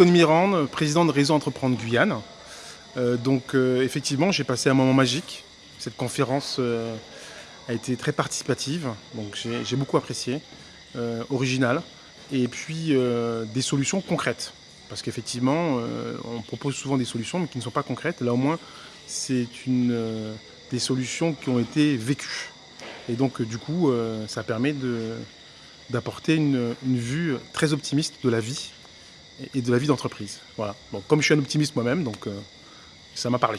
Tony Mirande, président de Réseau Entreprendre Guyane. Euh, donc euh, effectivement, j'ai passé un moment magique. Cette conférence euh, a été très participative, donc j'ai beaucoup apprécié, originale, et puis des solutions concrètes. Parce qu'effectivement, on propose souvent des solutions, mais qui ne sont pas concrètes. Là au moins, c'est des solutions qui ont été vécues. Et donc du coup, ça permet d'apporter une, une vue très optimiste de la vie et de la vie d'entreprise. Voilà. comme je suis un optimiste moi-même, donc euh, ça m'a parlé.